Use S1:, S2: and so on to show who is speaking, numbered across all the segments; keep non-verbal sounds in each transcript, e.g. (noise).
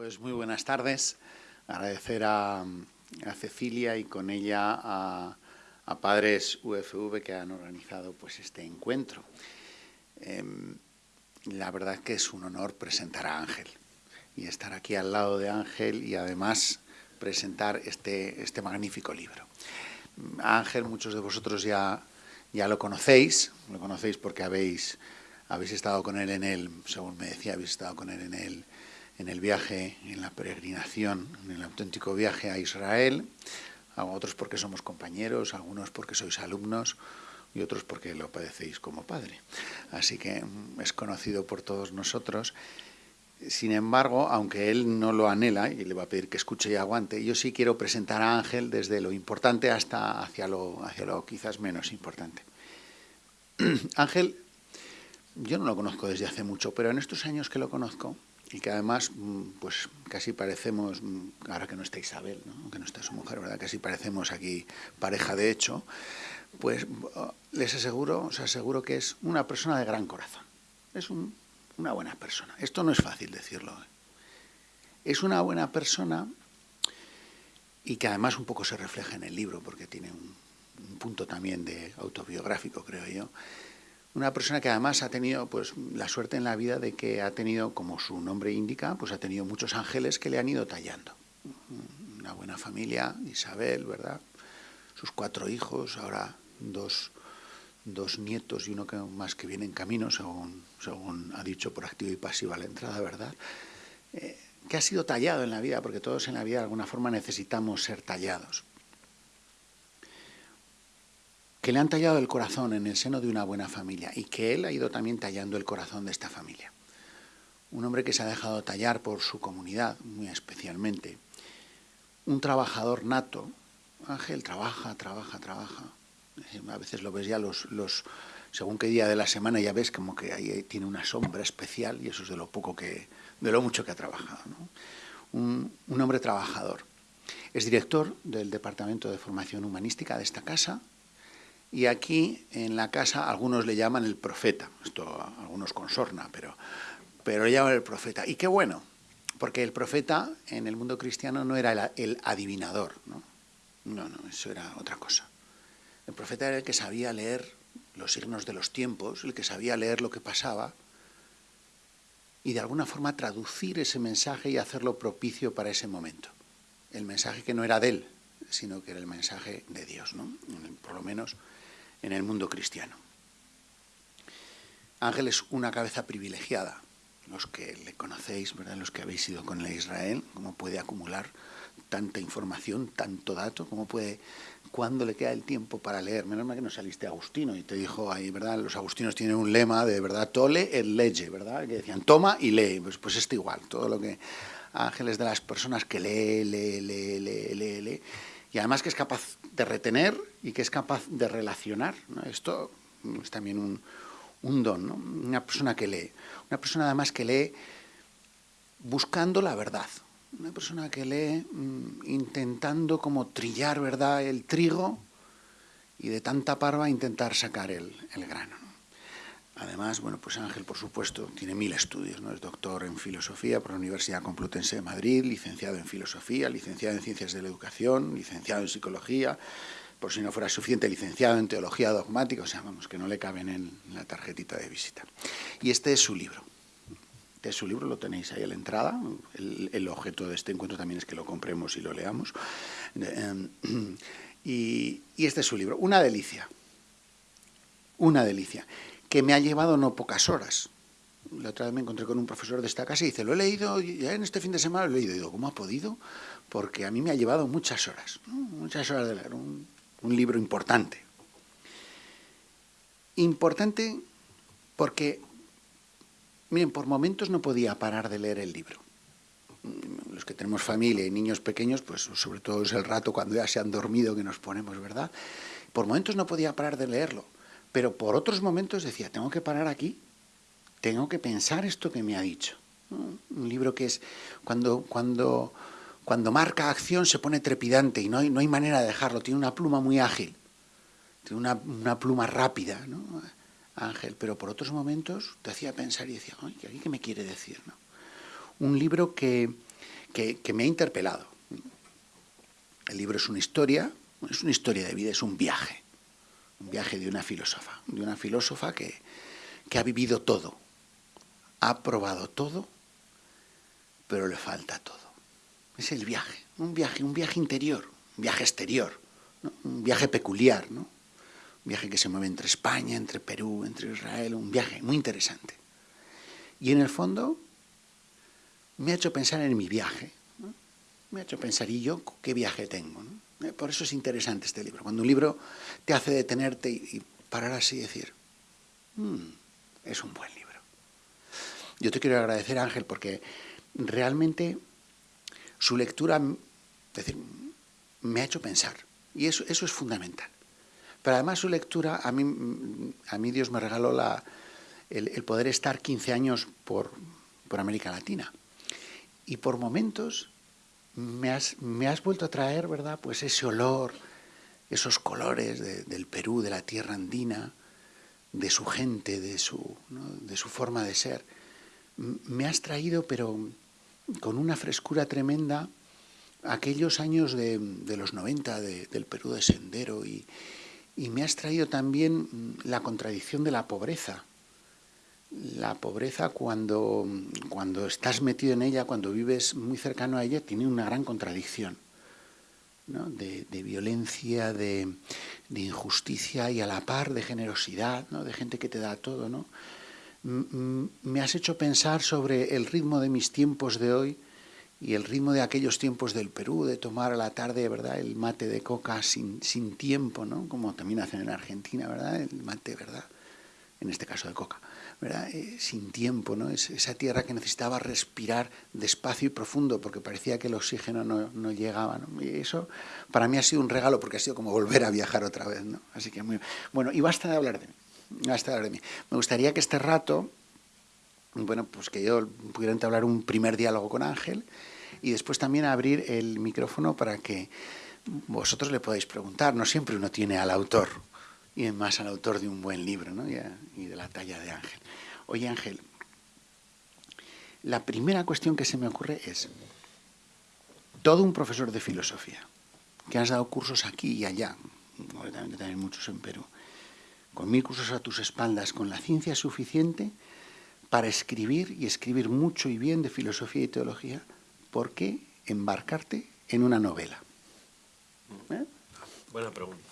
S1: Pues muy buenas tardes. Agradecer a, Cecilia y con ella a, padres UFV que han organizado pues, este encuentro. Em, la verdad que es un honor presentar a Ángel y estar aquí al lado de Ángel y además presentar este, este magnífico libro. Ángel, muchos de vosotros ya, ya lo conocéis, lo conocéis porque habéis, habéis estado con él en el, según me decía, habéis estado con él en el, en el viaje, en la peregrinación, en el auténtico viaje a Israel, a otros porque somos compañeros, algunos porque sois alumnos y otros porque lo padecéis como padre. Así que mm, es conocido por todos nosotros. Sin embargo, aunque él no lo anhela y le va a pedir que escuche y aguante, yo sí quiero presentar a Ángel desde lo importante hasta hacia lo, hacia lo quizás menos importante. (clears throat) Ángel, yo no lo conozco desde hace mucho, pero en estos años que lo conozco, y que además, mm, pues casi parecemos, mm, ahora que no está Isabel, ¿no? que no está su mujer, ¿verdad? Casi parecemos aquí pareja de hecho, pues oh, les aseguro, os aseguro que es una persona de gran corazón. Es una buena persona. Esto no es fácil decirlo. ¿eh? Es una buena persona y que además un poco se refleja en el libro, porque tiene un punto también de autobiográfico, creo yo una persona que además ha tenido pues, la suerte en la vida de que ha tenido, como su nombre indica, pues ha tenido muchos ángeles que le han ido tallando. Una buena familia, Isabel, ¿verdad? Sus cuatro hijos, ahora dos, dos nietos y uno que, más que viene en camino, según, según ha dicho por activo y pasiva la entrada, ¿verdad? Eh, que ha sido tallado en la vida, porque todos en la vida de alguna forma necesitamos ser tallados que le han tallado el corazón en el seno de una buena familia y que él ha ido también tallando el corazón de esta familia. Un hombre que se ha dejado tallar por su comunidad, muy especialmente. Un trabajador nato. Ángel trabaja, trabaja, trabaja. A veces lo ves ya los, los según qué día de la semana ya ves como que ahí tiene una sombra especial y eso es de lo poco que, de lo mucho que ha trabajado. Un, un hombre trabajador. Es director del Departamento de Formación Humanística de esta casa, y aquí en la casa algunos le llaman el profeta, esto algunos con sorna, pero, pero le llaman el profeta. Y qué bueno, porque el profeta en el mundo cristiano no era el, adivinador, ¿no? No, no, eso era otra cosa. El profeta era el que sabía leer los signos de los tiempos, el que sabía leer lo que pasaba y de alguna forma traducir ese mensaje y hacerlo propicio para ese momento. El mensaje que no era de él, sino que era el mensaje de Dios, ¿no? Por lo menos en el mundo cristiano. Ángel es una cabeza privilegiada. Los que le conocéis, ¿verdad? los que habéis ido con la Israel, cómo puede acumular tanta información, tanto dato, cómo puede, cuándo le queda el tiempo para leer. Menos mal que no saliste Agustino y te dijo ahí, ¿verdad? Los agustinos tienen un lema de, ¿verdad? Tole el leye, ¿verdad? Que decían, toma y lee. Pues, pues esto igual, todo lo que Ángel es de las personas que lee, lee, lee, lee, lee, lee y además que es capaz de retener y que es capaz de relacionar. Esto es también un, don, ¿no? una persona que lee, una persona además que lee buscando la verdad, una persona que lee mm, intentando como trillar verdad el trigo y de tanta parva intentar sacar el, el grano. Además, bueno, pues Ángel, por supuesto, tiene mil estudios, ¿no? Es doctor en filosofía por la Universidad Complutense de Madrid, licenciado en filosofía, licenciado en ciencias de la educación, licenciado en psicología, por si no fuera suficiente, licenciado en teología dogmática, o sea, vamos, que no le caben en la tarjetita de visita. Y este es su libro. Este es su libro, lo tenéis ahí a la entrada. El, objeto de este encuentro también es que lo compremos y lo leamos. Eh, (clears throat) y, y este es su libro. Una delicia. Una delicia que me ha llevado no pocas horas. La otra vez me encontré con un profesor de esta casa y dice, lo he leído, ya en este fin de semana lo he leído. Y digo, ¿cómo ha podido? Porque a mí me ha llevado muchas horas, muchas horas de leer, un, un libro importante. Importante porque, miren, por momentos no podía parar de leer el libro. Los que tenemos familia y niños pequeños, pues sobre todo es el rato cuando ya se han dormido que nos ponemos, ¿verdad? Por momentos no podía parar de leerlo pero por otros momentos decía, tengo que parar aquí, tengo que pensar esto que me ha dicho. Un libro que es, cuando, cuando, cuando marca acción se pone trepidante y no hay, no hay manera de dejarlo, tiene una pluma muy ágil, tiene una, una pluma rápida, ¿no? Ángel, pero por otros momentos te hacía pensar y decía, ay, ¿qué me quiere decir? No? Un libro que, que, me ha interpelado. El libro es una historia, es una historia de vida, es un viaje, un viaje de una filósofa, de una filósofa que, que ha vivido todo, ha probado todo, pero le falta todo. Es el viaje, un viaje, un viaje interior, un viaje exterior, un viaje peculiar, ¿no? un viaje que se mueve entre España, entre Perú, entre Israel, un viaje muy interesante. Y en el fondo me ha hecho pensar en mi viaje, me ha hecho pensar, ¿y yo qué viaje tengo? Eh, por eso es interesante este libro. Cuando un libro te hace detenerte y, parar así y decir, mm, es un buen libro. Yo te quiero agradecer, Ángel, porque realmente su lectura decir, me ha hecho pensar. Y eso, eso es fundamental. Pero además su lectura, a mí, a mí Dios me regaló la, el, poder estar 15 años por, por, América Latina. Y por momentos me has, me has, vuelto a traer, ¿verdad? Pues ese olor, esos colores del Perú, de la tierra andina, de su gente, de su, de su forma de ser. Me has traído, pero con una frescura tremenda, aquellos años de, los 90 del Perú de Sendero y, y me has traído también mm, la contradicción de la pobreza. La pobreza cuando, cuando estás metido en ella, cuando vives muy cercano a ella, tiene una gran contradicción. De, violencia, de, injusticia y a la par de generosidad, ¿no? de gente que te da todo. ¿no? Me has hecho pensar sobre el ritmo de mis tiempos de hoy y el ritmo de aquellos tiempos del Perú, de tomar a la tarde, ¿verdad?, el mate de coca sin, sin tiempo, ¿no?, como también hacen en Argentina, ¿verdad?, el mate, ¿verdad?, en este caso de coca, eh, sin tiempo, ¿no?, es esa tierra que necesitaba respirar despacio y profundo porque parecía que el oxígeno no, no llegaba, ¿no? y eso para mí ha sido un regalo porque ha sido como volver a viajar otra vez, ¿no?, así que muy... Bueno, y basta de hablar de mí, basta de hablar de mí. Me gustaría que este rato bueno, pues que yo pudiera entablar un primer diálogo con Ángel y después también abrir el micrófono para que vosotros le podáis preguntar. No siempre uno tiene al autor, y más al autor de un buen libro ¿no? y, de la talla de Ángel. Oye Ángel, la primera cuestión que se me ocurre es, todo un profesor de filosofía, que has dado cursos aquí y allá, también, también muchos en Perú, con mil cursos a tus espaldas, con la ciencia suficiente para escribir y escribir mucho y bien de filosofía y teología, ¿por qué embarcarte en una novela?
S2: ¿Eh? Buena pregunta.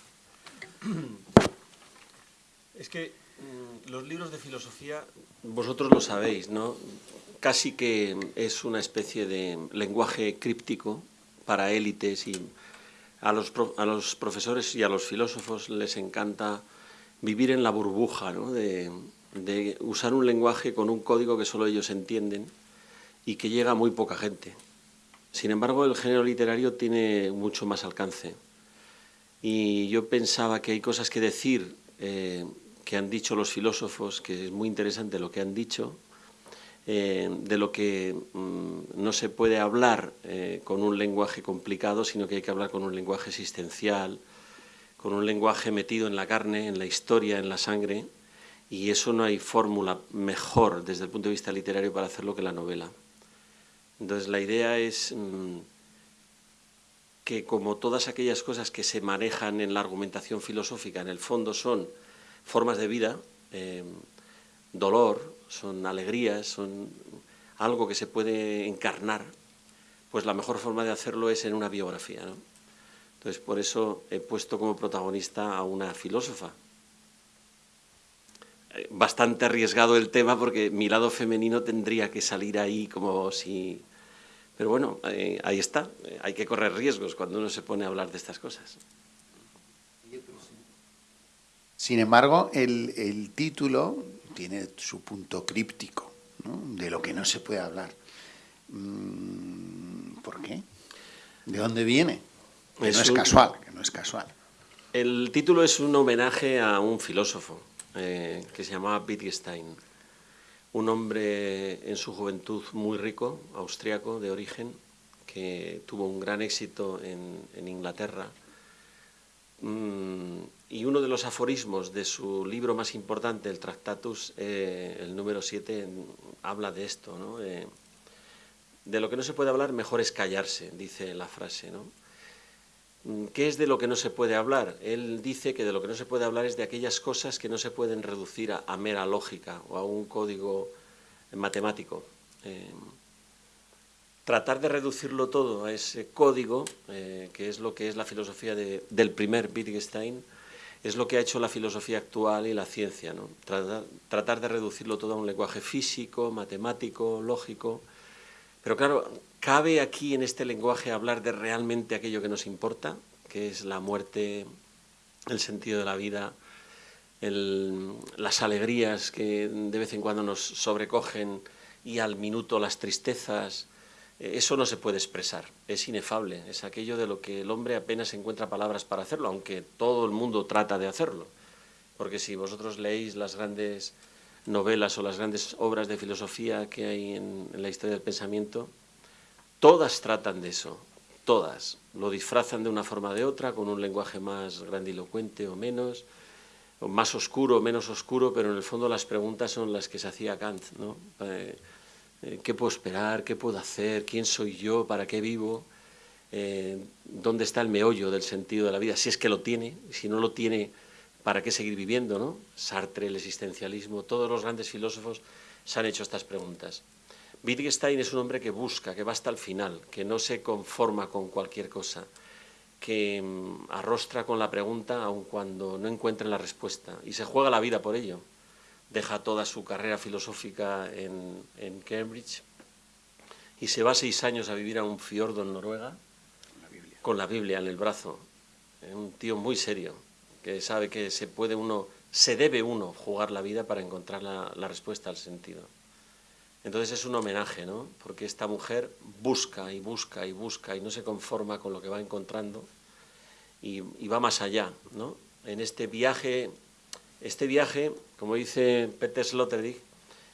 S2: Es que mm, los libros de filosofía, vosotros lo sabéis, ¿no? Casi que es una especie de lenguaje críptico para élites y a los, a los profesores y a los filósofos les encanta vivir en la burbuja, ¿no? de, usar un lenguaje con un código que solo ellos entienden y que llega a muy poca gente. Sin embargo, el género literario tiene mucho más alcance. Y yo pensaba que hay cosas que decir eh, que han dicho los filósofos, que es muy interesante lo que han dicho, eh, de lo que mm, no se puede hablar eh, con un lenguaje complicado, sino que hay que hablar con un lenguaje existencial, con un lenguaje metido en la carne, en la historia, en la sangre, y eso no hay fórmula mejor desde el punto de vista literario para hacerlo que la novela. Entonces la idea es mm, que como todas aquellas cosas que se manejan en la argumentación filosófica en el fondo son formas de vida, eh, dolor, son alegrías, son algo que se puede encarnar, pues la mejor forma de hacerlo es en una biografía. Entonces por eso he puesto como protagonista a una filósofa. Eh, bastante arriesgado el tema porque mi lado femenino tendría que salir ahí como si pero bueno, eh, ahí está, hay que correr riesgos cuando uno se pone a hablar de estas cosas.
S1: Sin embargo, el, título tiene su punto críptico, de lo que no se puede hablar. Mm, ¿Por qué? ¿De dónde viene? Que no es casual, que no es casual.
S2: El título es un homenaje a un filósofo eh, que se llamaba Wittgenstein un hombre en su juventud muy rico, austriaco de origen, que tuvo un gran éxito en, Inglaterra. Mm, y uno de los aforismos de su libro más importante, el Tractatus, eh, el número 7, habla de esto. Eh, de lo que no se puede hablar, mejor es callarse, dice la frase, ¿no? Mm, ¿Qué es de lo que no se puede hablar? Él dice que de lo que no se puede hablar es de aquellas cosas que no se pueden reducir a, mera lógica o a un código matemático. Eh, tratar de reducirlo todo a ese código, eh, que es lo que es la filosofía del primer Wittgenstein, es lo que ha hecho la filosofía actual y la ciencia. ¿no? tratar de reducirlo todo a un lenguaje físico, matemático, lógico. Pero claro, ¿Cabe aquí en este lenguaje hablar de realmente aquello que nos importa, que es la muerte, el sentido de la vida, las alegrías que de vez en cuando nos sobrecogen y al minuto las tristezas? Eh, eso no se puede expresar, es inefable, es aquello de lo que el hombre apenas encuentra palabras para hacerlo, aunque todo el mundo trata de hacerlo. Porque si vosotros leéis las grandes novelas o las grandes obras de filosofía que hay en la historia del pensamiento, Todas tratan de eso, todas. Lo disfrazan de una forma o de otra, con un lenguaje más grandilocuente o menos, o más oscuro o menos oscuro, pero en el fondo las preguntas son las que se hacía Kant, ¿no? Eh, eh, ¿Qué puedo esperar? ¿Qué puedo hacer? ¿Quién soy yo? ¿Para qué vivo? Eh, ¿Dónde está el meollo del sentido de la vida? Si es que lo tiene, si no lo tiene, ¿para qué seguir viviendo? ¿no? Sartre, el existencialismo, todos los grandes filósofos se han hecho estas preguntas. Wittgenstein es un hombre que busca, que va hasta el final, que no se conforma con cualquier cosa, que mm, arrostra con la pregunta aun cuando no encuentre la respuesta y se juega la vida por ello. Deja toda su carrera filosófica en, Cambridge y se va seis años a vivir a un fiordo en Noruega con la Biblia en el brazo. Un tío muy serio, que sabe que se puede uno, se debe uno jugar la vida para encontrar la respuesta al sentido. Entonces es un homenaje, ¿no? Porque esta mujer busca y busca y busca y no se conforma con lo que va encontrando y, va más allá, ¿no? En este viaje, este viaje, como dice Peter Sloterdijk,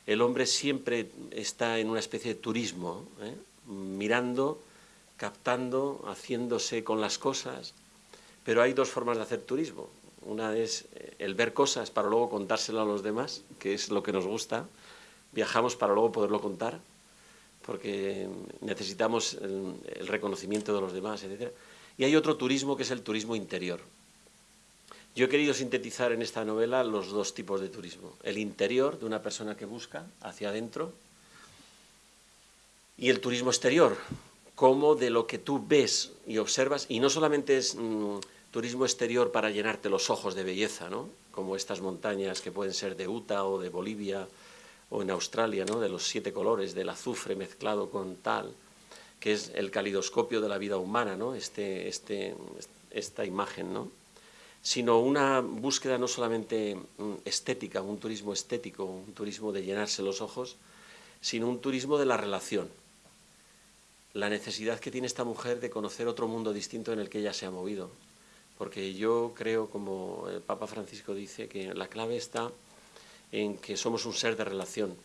S2: el hombre siempre está en una especie de turismo, ¿eh? mirando, captando, haciéndose con las cosas, pero hay dos formas de hacer turismo. Una es el ver cosas para luego contárselo a los demás, que es lo que nos gusta, viajamos para luego poderlo contar, porque necesitamos el, reconocimiento de los demás, etc. Y hay otro turismo que es el turismo interior. Yo he querido sintetizar en esta novela los dos tipos de turismo. El interior, de una persona que busca hacia adentro, y el turismo exterior, como de lo que tú ves y observas, y no solamente es mm, turismo exterior para llenarte los ojos de belleza, ¿no? como estas montañas que pueden ser de Utah o de Bolivia, o en Australia, ¿no? de los siete colores, del azufre mezclado con tal, que es el calidoscopio de la vida humana, ¿no? este, este, esta imagen, ¿no? Sino una búsqueda no solamente mm, estética, un turismo estético, un turismo de llenarse los ojos, sino un turismo de la relación. La necesidad que tiene esta mujer de conocer otro mundo distinto en el que ella se ha movido. Porque yo creo, como el Papa Francisco dice, que la clave está en que somos un ser de relación.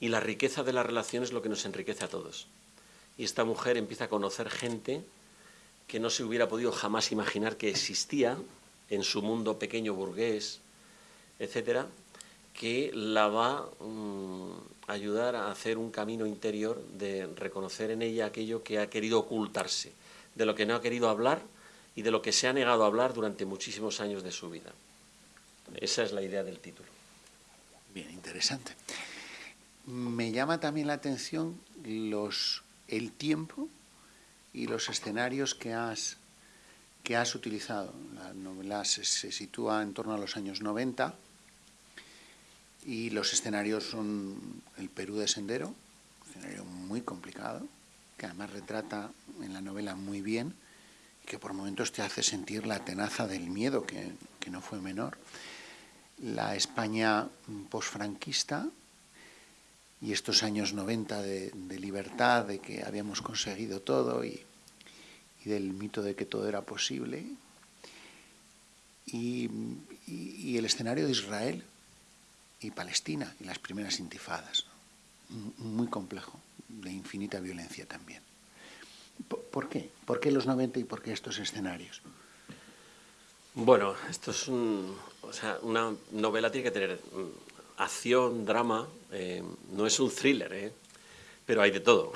S2: Y la riqueza de la relación es lo que nos enriquece a todos. Y esta mujer empieza a conocer gente que no se hubiera podido jamás imaginar que existía en su mundo pequeño burgués, etcétera, que la va a mm, ayudar a hacer un camino interior de reconocer en ella aquello que ha querido ocultarse, de lo que no ha querido hablar y de lo que se ha negado a hablar durante muchísimos años de su vida. Esa es la idea del título.
S1: Bien, interesante. Me llama también la atención los, el tiempo y los escenarios que has, que has utilizado. La novela se, sitúa en torno a los años 90 y los escenarios son el Perú de Sendero, un escenario muy complicado, que además retrata en la novela muy bien y que por momentos te hace sentir la tenaza del miedo, que, que no fue menor la España posfranquista y estos años 90 de, libertad, de que habíamos conseguido todo y, del mito de que todo era posible, y, el escenario de Israel y Palestina y las primeras intifadas, muy complejo, de infinita violencia también. ¿Por qué? ¿Por qué los 90 y por qué estos escenarios?
S2: Bueno, esto es un, o sea, una novela tiene que tener mm, acción, drama, eh, no es un thriller, ¿eh? pero hay de todo.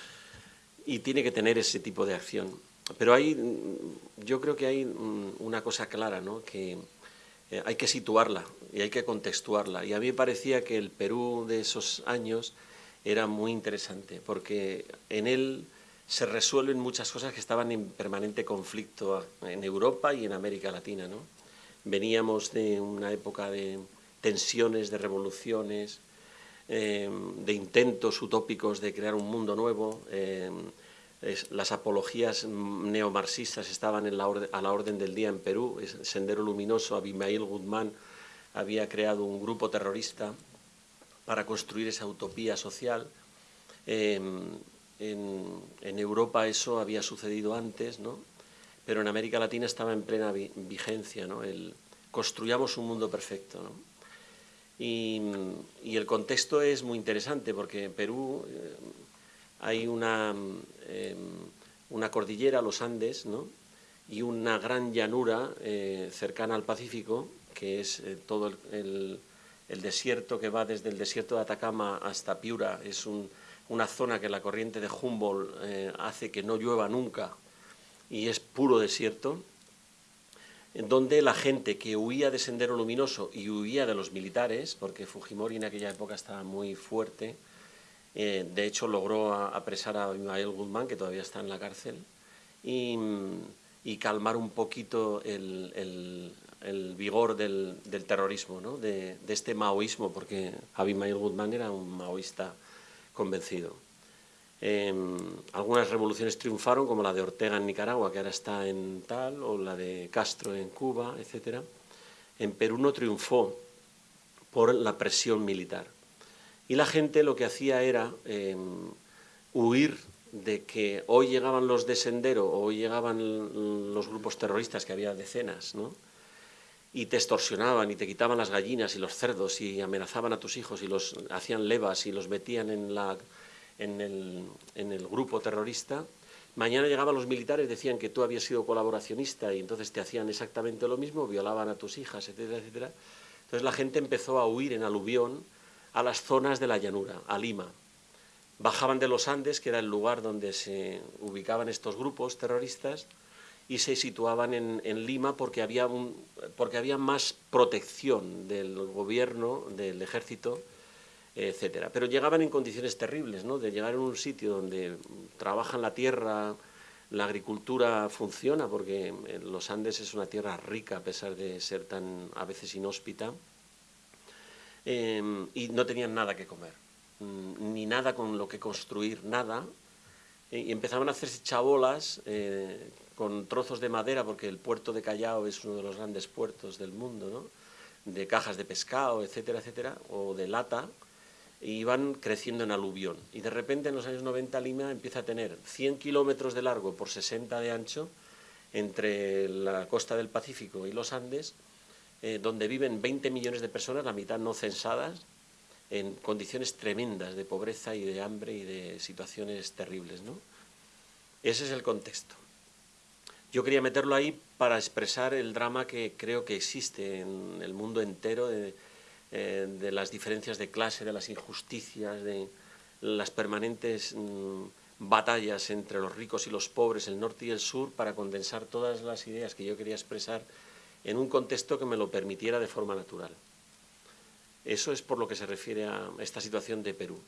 S2: (laughs) y tiene que tener ese tipo de acción. Pero hay, yo creo que hay una cosa clara, ¿no? que eh, hay que situarla y hay que contextuarla. Y a mí me parecía que el Perú de esos años era muy interesante, porque en él se resuelven muchas cosas que estaban en permanente conflicto en Europa y en América Latina. ¿no? Veníamos de una época de tensiones, de revoluciones, eh, de intentos utópicos de crear un mundo nuevo. Eh, las apologías neomarxistas estaban a la orden del día en Perú. Sendero Luminoso, Abimael Guzmán había creado un grupo terrorista para construir esa utopía social. Em, en, Europa eso había sucedido antes, ¿no? pero en América Latina estaba en plena vigencia, ¿no? construyamos un mundo perfecto. Y, el contexto es muy interesante porque en Perú eh, hay una, em, una cordillera, los Andes, ¿no? y una gran llanura eh, cercana al Pacífico, que es eh, todo el, desierto que va desde el desierto de Atacama hasta Piura. Es una zona que la corriente de Humboldt hace que no llueva nunca y es puro desierto, donde la gente que huía de Sendero Luminoso y huía de los militares, porque Fujimori en aquella época estaba muy fuerte, eh, de hecho, logró apresar a Ismael Guzmán, que todavía está en la cárcel, y, calmar un poquito el, vigor del, terrorismo, de, este maoísmo, porque Abimael Guzmán era un maoísta convencido. Em, algunas revoluciones triunfaron, como la de Ortega en Nicaragua, que ahora está en tal, o la de Castro en Cuba, etc. En Perú no triunfó por la presión militar. Y la gente lo que hacía era em, huir de que hoy llegaban los de Sendero, o hoy llegaban los grupos terroristas, que había decenas, ¿no? y te extorsionaban y te quitaban las gallinas y los cerdos y amenazaban a tus hijos y los hacían levas y los metían en, la, en, el, en el grupo terrorista, mañana llegaban los militares, decían que tú habías sido colaboracionista y entonces te hacían exactamente lo mismo, violaban a tus hijas, etcétera, etcétera. Entonces la gente empezó a huir en aluvión a las zonas de la llanura, a Lima. Bajaban de los Andes, que era el lugar donde se ubicaban estos grupos terroristas, y se situaban en, Lima porque había, porque había más protección del gobierno, del ejército, etcétera. Pero llegaban en condiciones terribles, ¿no? de llegar a un sitio donde trabajan la tierra, la agricultura funciona, porque los Andes es una tierra rica a pesar de ser tan a veces inhóspita, Em, y no tenían nada que comer, mm, ni nada con lo que construir, nada. Y empezaban a hacerse chabolas eh, con trozos de madera, porque el puerto de Callao es uno de los grandes puertos del mundo, ¿no? de cajas de pescado, etcétera, etcétera, o de lata, y iban creciendo en aluvión. Y de repente en los años 90 Lima empieza a tener 100 kilómetros de largo por 60 de ancho entre la costa del Pacífico y los Andes, eh, donde viven 20 millones de personas, la mitad no censadas, en condiciones tremendas de pobreza y de hambre y de situaciones terribles. ¿no? Ese es el contexto. Yo quería meterlo ahí para expresar el drama que creo que existe en el mundo entero de, eh, las diferencias de clase, de las injusticias, de las permanentes mm, batallas entre los ricos y los pobres, el norte y el sur, para condensar todas las ideas que yo quería expresar en un contexto que me lo permitiera de forma natural. Eso es por lo que se refiere a esta situación de Perú.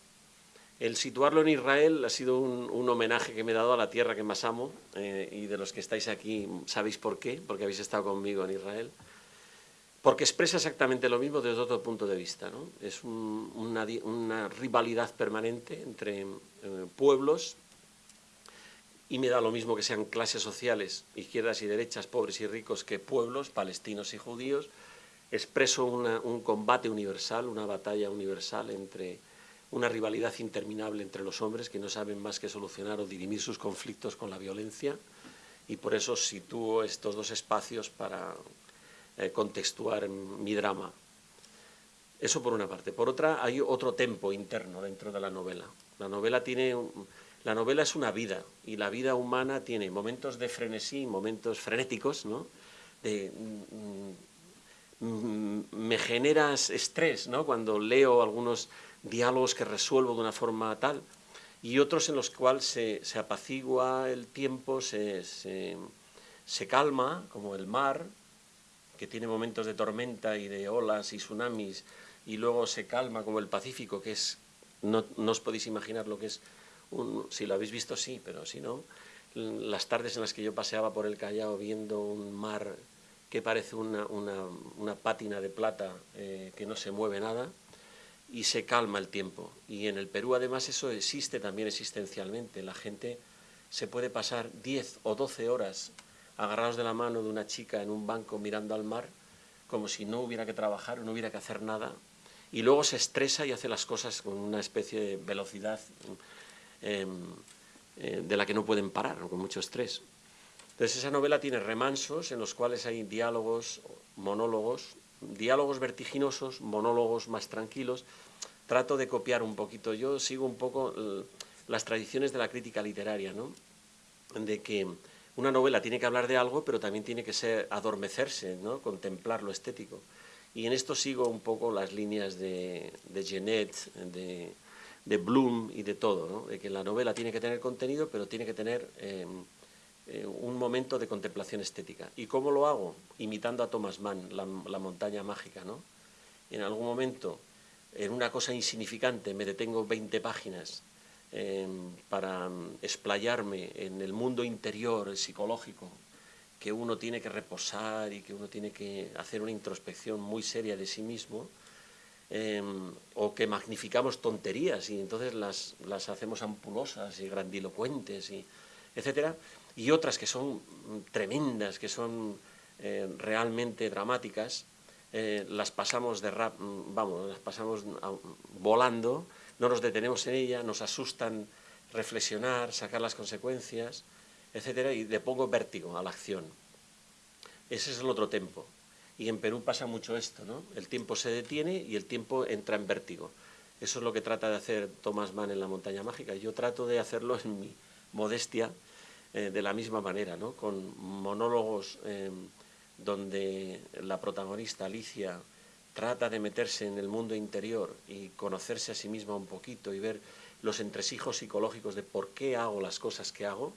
S2: El situarlo en Israel ha sido un, homenaje que me he dado a la tierra que más amo eh, y de los que estáis aquí sabéis por qué, porque habéis estado conmigo en Israel, porque expresa exactamente lo mismo desde otro punto de vista. ¿no? Es una, rivalidad permanente entre eh, pueblos y me da lo mismo que sean clases sociales, izquierdas y derechas, pobres y ricos, que pueblos, palestinos y judíos, expreso un combate universal, una batalla universal entre una rivalidad interminable entre los hombres que no saben más que solucionar o dirimir sus conflictos con la violencia y por eso sitúo estos dos espacios para eh, contextuar mi drama. Eso por una parte. Por otra, hay otro tempo interno dentro de la novela. La novela tiene la novela es una vida y la vida humana tiene momentos de frenesí, momentos frenéticos, ¿no? Mm, mm, me generas estrés, ¿no? Cuando leo algunos diálogos que resuelvo de una forma tal, y otros en los cuales se, apacigua el tiempo, se, se, calma, como el mar, que tiene momentos de tormenta y de olas y tsunamis, y luego se calma como el Pacífico, que es, no, no os podéis imaginar lo que es, si lo habéis visto sí, pero si no, las tardes en las que yo paseaba por el Callao viendo un mar que parece una, una, una pátina de plata eh, que no se mueve nada, y se calma el tiempo. Y en el Perú además eso existe también existencialmente. La gente se puede pasar 10 o 12 horas agarrados de la mano de una chica en un banco mirando al mar, como si no hubiera que trabajar, no hubiera que hacer nada, y luego se estresa y hace las cosas con una especie de velocidad eh, eh, de la que no pueden parar, con mucho estrés. Entonces esa novela tiene remansos en los cuales hay diálogos, monólogos, diálogos vertiginosos, monólogos más tranquilos. Trato de copiar un poquito, yo sigo un poco eh, las tradiciones de la crítica literaria, ¿no? de que una novela tiene que hablar de algo, pero también tiene que ser adormecerse, ¿no? contemplar lo estético. Y en esto sigo un poco las líneas de, de Genet, de, Bloom y de todo, ¿no? de que la novela tiene que tener contenido, pero tiene que tener eh, eh, un momento de contemplación estética. ¿Y cómo lo hago? Imitando a Thomas Mann, la, la, montaña mágica. ¿no? En algún momento, en una cosa insignificante, me detengo 20 páginas eh, para explayarme en el mundo interior, el psicológico, que uno tiene que reposar y que uno tiene que hacer una introspección muy seria de sí mismo, eh, o que magnificamos tonterías y entonces las, las hacemos ampulosas y grandilocuentes, y, etcétera y otras que son tremendas, que son eh, realmente dramáticas, eh, las pasamos de rap, vamos, las pasamos volando, no nos detenemos en ella, nos asustan reflexionar, sacar las consecuencias, etcétera, y le pongo vértigo a la acción. Ese es el otro tiempo. Y en Perú pasa mucho esto, ¿no? El tiempo se detiene y el tiempo entra en vértigo. Eso es lo que trata de hacer Thomas Mann en La montaña mágica. Yo trato de hacerlo en mi modestia, eh, de la misma manera, ¿no? con monólogos eh, donde la protagonista, Alicia, trata de meterse en el mundo interior y conocerse a sí misma un poquito y ver los entresijos psicológicos de por qué hago las cosas que hago,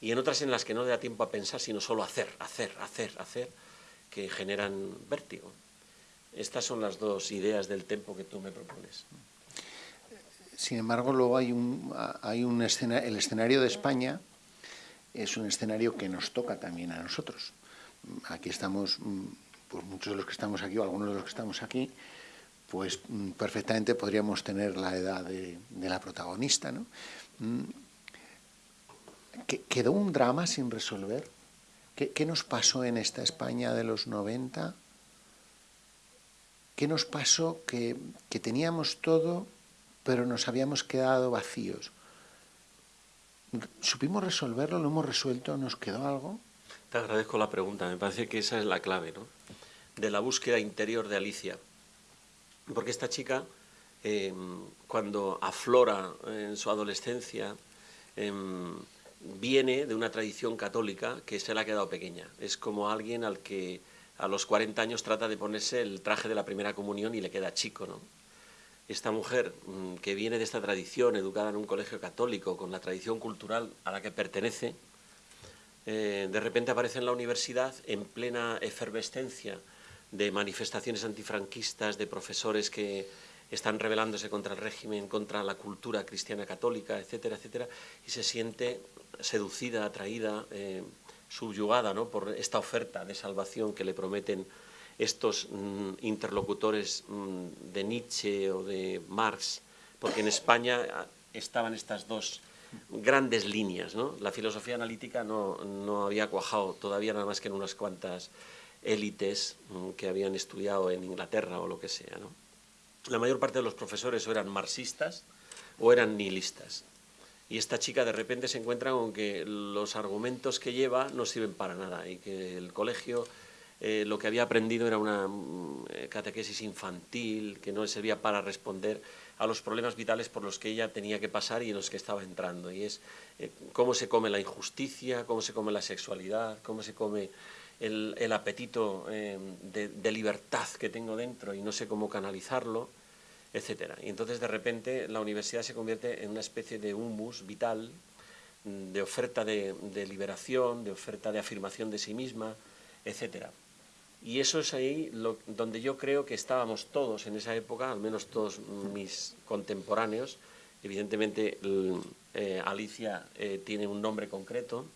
S2: y en otras en las que no da tiempo a pensar, sino solo hacer, hacer, hacer, hacer, que generan vértigo. Estas son las dos ideas del tempo que tú me propones.
S1: Sin embargo, luego hay un, hay un escena, el escenario de España es un escenario que nos toca también a nosotros. Aquí estamos, mm, pues muchos de los que estamos aquí, o algunos de los que estamos aquí, pues mm, perfectamente podríamos tener la edad de, la protagonista. ¿no? Mm, ¿Quedó un drama sin resolver? ¿Qué, ¿Qué, nos pasó en esta España de los 90? ¿Qué nos pasó que, que teníamos todo, pero nos habíamos quedado vacíos? ¿Supimos resolverlo? ¿Lo hemos resuelto? ¿Nos quedó algo?
S2: Te agradezco la pregunta, me parece que esa es la clave, ¿no? De la búsqueda interior de Alicia. Porque esta chica, eh, cuando aflora en su adolescencia, eh, viene de una tradición católica que se le ha quedado pequeña. Es como alguien al que a los 40 años trata de ponerse el traje de la primera comunión y le queda chico, ¿no? esta mujer mm, que viene de esta tradición, educada en un colegio católico, con la tradición cultural a la que pertenece, eh, de repente aparece en la universidad en plena efervescencia de manifestaciones antifranquistas, de profesores que están rebelándose contra el régimen, contra la cultura cristiana católica, etcétera, etcétera, y se siente seducida, atraída, eh, subyugada ¿no? por esta oferta de salvación que le prometen estos mm, interlocutores mm, de Nietzsche o de Marx, porque en España ah, estaban estas dos grandes líneas. ¿no? La filosofía analítica no, no, había cuajado todavía nada más que en unas cuantas élites que habían estudiado en Inglaterra o lo que sea. La mayor parte de los profesores eran marxistas o eran nihilistas. Y esta chica de repente se encuentra con que los argumentos que lleva no sirven para nada y que el colegio eh, lo que había aprendido era una mm, eh, catequesis infantil que no le servía para responder a los problemas vitales por los que ella tenía que pasar y en los que estaba entrando. Y es eh, cómo se come la injusticia, cómo se come la sexualidad, cómo se come el, apetito de, libertad que tengo dentro y no sé cómo canalizarlo. etcétera. Y entonces de repente la universidad se convierte en una especie de humus vital, mm, de oferta de, liberación, de oferta de afirmación de sí misma, etcétera. Y eso es ahí donde yo creo que estábamos todos en esa época, al menos todos mis contemporáneos. Evidentemente eh, Alicia eh, tiene un nombre concreto,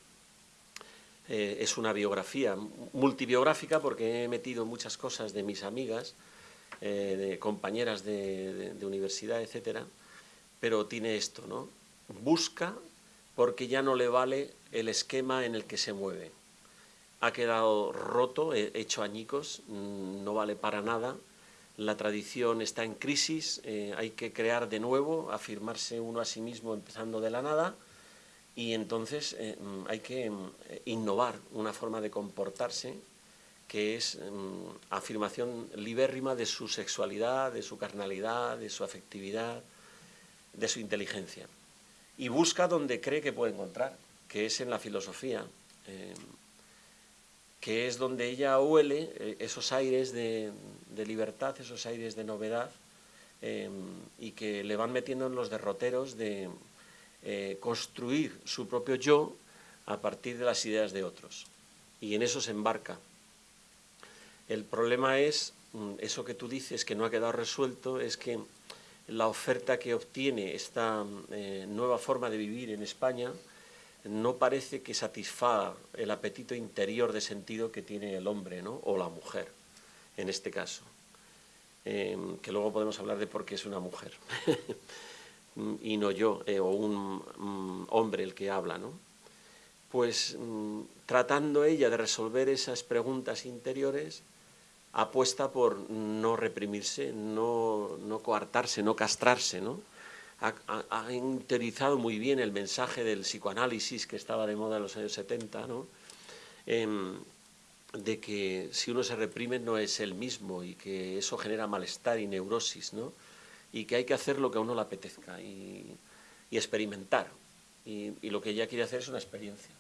S2: eh, es una biografía multibiográfica porque he metido muchas cosas de mis amigas, eh, de compañeras de, universidad, etcétera, pero tiene esto, ¿no? Busca porque ya no le vale el esquema en el que se mueve. Ha quedado roto, hecho añicos, mm, no vale para nada, la tradición está en crisis, eh, hay que crear de nuevo, afirmarse uno a sí mismo empezando de la nada, y entonces eh, mm, hay que mm, innovar una forma de comportarse que es mm, afirmación libérrima de su sexualidad, de su carnalidad, de su afectividad, de su inteligencia. Y busca donde cree que puede encontrar, que es en la filosofía, eh, que es donde ella huele eh, esos aires de, libertad, esos aires de novedad, y que le van metiendo en los derroteros de, eh, construir su propio yo a partir de las ideas de otros. Y en eso se embarca. El problema es, mm, eso que tú dices que no ha quedado resuelto, es que la oferta que obtiene esta eh, nueva forma de vivir en España no parece que satisfaga el apetito interior de sentido que tiene el hombre ¿no? o la mujer, en este caso. Eh, que luego podemos hablar de por qué es una mujer. (laughs) Mm, y no yo, eh, o un mm, hombre el que habla, ¿no? Pues mm, tratando ella de resolver esas preguntas interiores, apuesta por no reprimirse, no, no coartarse, no castrarse, ¿no? Ha, interiorizado muy bien el mensaje del psicoanálisis que estaba de moda en los años 70, ¿no? Em, de que si uno se reprime no es el mismo y que eso genera malestar y neurosis, ¿no? Y que hay que hacer lo que a uno le apetezca y, experimentar. Y, lo que ella quiere hacer es una experiencia.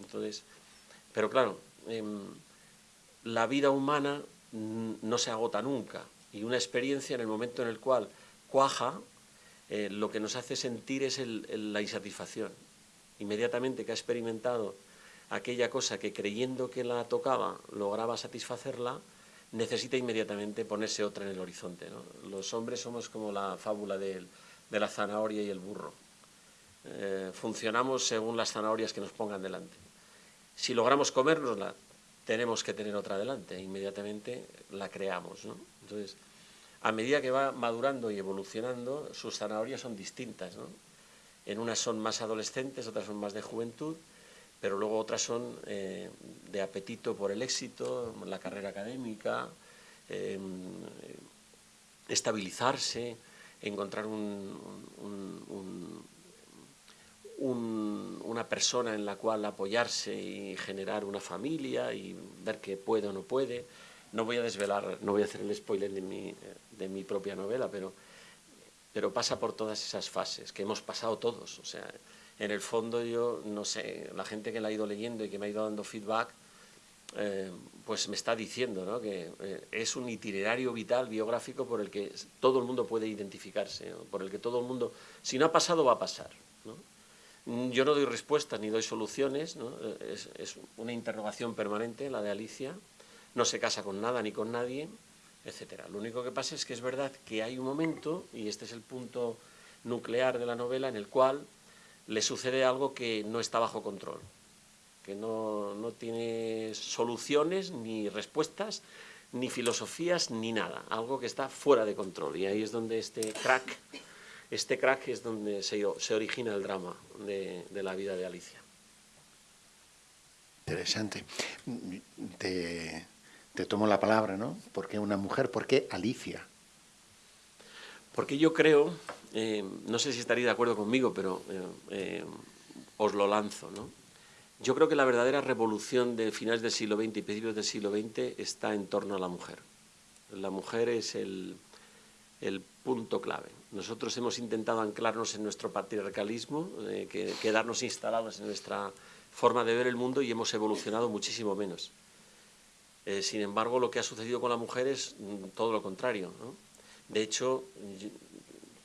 S2: Entonces, pero claro, em, la vida humana no se agota nunca y una experiencia en el momento en el cual cuaja, eh, lo que nos hace sentir es la insatisfacción. Inmediatamente que ha experimentado aquella cosa que creyendo que la tocaba lograba satisfacerla, necesita inmediatamente ponerse otra en el horizonte. Los hombres somos como la fábula de, la zanahoria y el burro. Eh, funcionamos según las zanahorias que nos pongan delante. Si logramos comérnosla, tenemos que tener otra delante, e inmediatamente la creamos. Entonces, a medida que va madurando y evolucionando, sus zanahorias son distintas. En unas son más adolescentes, otras son más de juventud, pero luego otras son eh, de apetito por el éxito, la carrera académica, em, estabilizarse, encontrar una persona en la cual apoyarse y generar una familia y ver que puede o no puede. No voy a desvelar, no voy a hacer el spoiler de mi, de mi propia novela, pero, pero pasa por todas esas fases que hemos pasado todos. O sea, en el fondo yo, no sé, la gente que la ha ido leyendo y que me ha ido dando feedback, eh, pues me está diciendo ¿no? que eh, es un itinerario vital, biográfico, por el que todo el mundo puede identificarse, por el que todo el mundo, si no ha pasado, va a pasar. ¿no? Yo no doy respuestas ni doy soluciones, ¿no? es, es, una interrogación permanente la de Alicia, no se casa con nada ni con nadie, etcétera. Lo único que pasa es que es verdad que hay un momento, y este es el punto nuclear de la novela, en el cual le sucede algo que no está bajo control, que no, tiene soluciones ni respuestas, ni filosofías, ni nada, algo que está fuera de control. Y ahí es donde este crack, este crack es donde se, se origina el drama de, la vida de Alicia.
S1: Interesante. Te, te tomo la palabra, ¿no? ¿Por qué una mujer? ¿Por qué Alicia?
S2: Porque yo creo eh, no sé si estaría de acuerdo conmigo, pero eh, eh, os lo lanzo. ¿no? Yo creo que la verdadera revolución de finales del siglo XX y principios del siglo XX está en torno a la mujer. La mujer es el, punto clave. Nosotros hemos intentado anclarnos en nuestro patriarcalismo, quedarnos instalados en nuestra forma de ver el mundo y hemos evolucionado muchísimo menos. sin embargo, lo que ha sucedido con la mujer es mm, todo lo contrario. De hecho,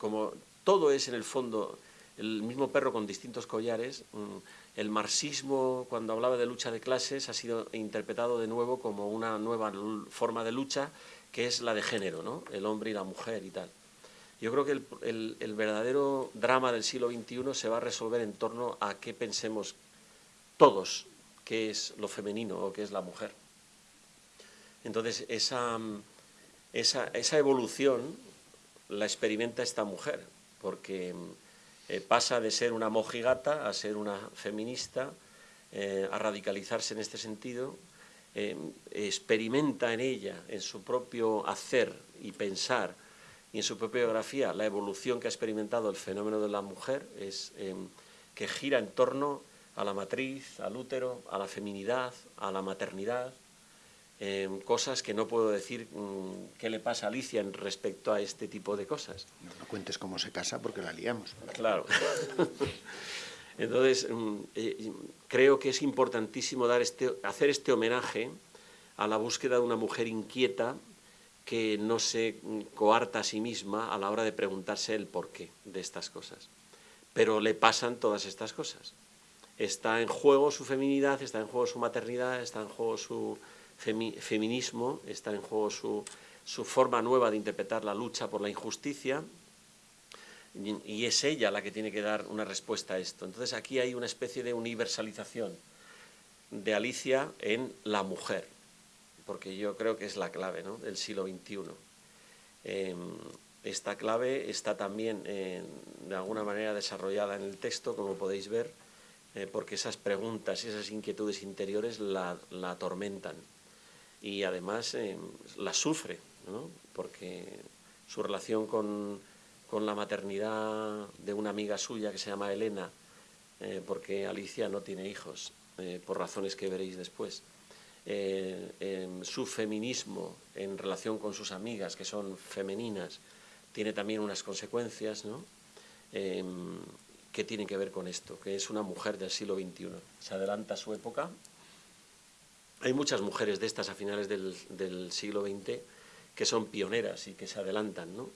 S2: como todo es en el fondo el mismo perro con distintos collares, mm, el marxismo, cuando hablaba de lucha de clases, ha sido interpretado de nuevo como una nueva forma de lucha, que es la de género, ¿no? el hombre y la mujer y tal. Yo creo que el, verdadero drama del siglo XXI se va a resolver en torno a qué pensemos todos, qué es lo femenino o qué es la mujer. Entonces, esa, esa, esa evolución la experimenta esta mujer, porque eh, pasa de ser una mojigata a ser una feminista, eh, a radicalizarse en este sentido, eh, experimenta en ella, en su propio hacer y pensar, y en su propia biografía, la evolución que ha experimentado el fenómeno de la mujer, es que gira en torno a la matriz, al útero, a la feminidad, a la maternidad, cosas que no puedo decir mm, qué le pasa a Alicia en respecto a este tipo de cosas.
S1: No, cuentes cómo se casa porque la liamos.
S2: Claro. (laughs) Entonces, mm, eh, creo que es importantísimo dar este, hacer este homenaje a la búsqueda de una mujer inquieta que no se mm, coarta a sí misma a la hora de preguntarse el porqué de estas cosas. Pero le pasan todas estas cosas. Está en juego su feminidad, está en juego su maternidad, está en juego su feminismo, está en juego su, forma nueva de interpretar la lucha por la injusticia, y, es ella la que tiene que dar una respuesta a esto. Entonces aquí hay una especie de universalización de Alicia en la mujer, porque yo creo que es la clave del siglo XXI. Em, esta clave está también de alguna manera desarrollada en el texto, como podéis ver, eh, porque esas preguntas y esas inquietudes interiores la atormentan y además eh, la sufre, porque su relación con, la maternidad de una amiga suya que se llama Elena, eh, porque Alicia no tiene hijos, eh, por razones que veréis después, su feminismo en relación con sus amigas, que son femeninas, tiene también unas consecuencias ¿no? que tienen que ver con esto, que es una mujer del siglo XXI. Se adelanta su época, hay muchas mujeres de estas a finales del, siglo XX que son pioneras y que se adelantan, ¿no?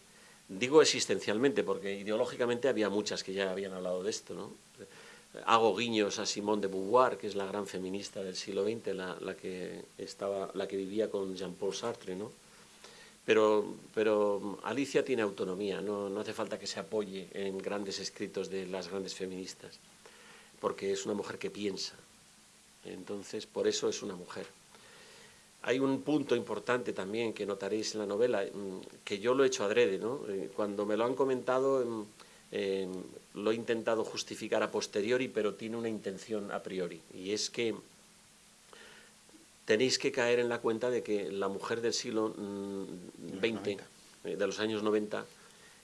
S2: Digo existencialmente, porque ideológicamente había muchas que ya habían hablado de esto, ¿no? Hago guiños a Simone de Beauvoir, que es la gran feminista del siglo XX, la, que, estaba, la que vivía con Jean-Paul Sartre, ¿no? Pero, pero Alicia tiene autonomía, no, no hace falta que se apoye en grandes escritos de las grandes feministas, porque es una mujer que piensa, entonces, por eso es una mujer. Hay un punto importante también que notaréis en la novela, mm, que yo lo he hecho adrede, ¿no? Eh, cuando me lo han comentado, em, em, lo he intentado justificar a posteriori, pero tiene una intención a priori, y es que tenéis que caer en la cuenta de que la mujer del siglo XX, mm, eh, de los años 90,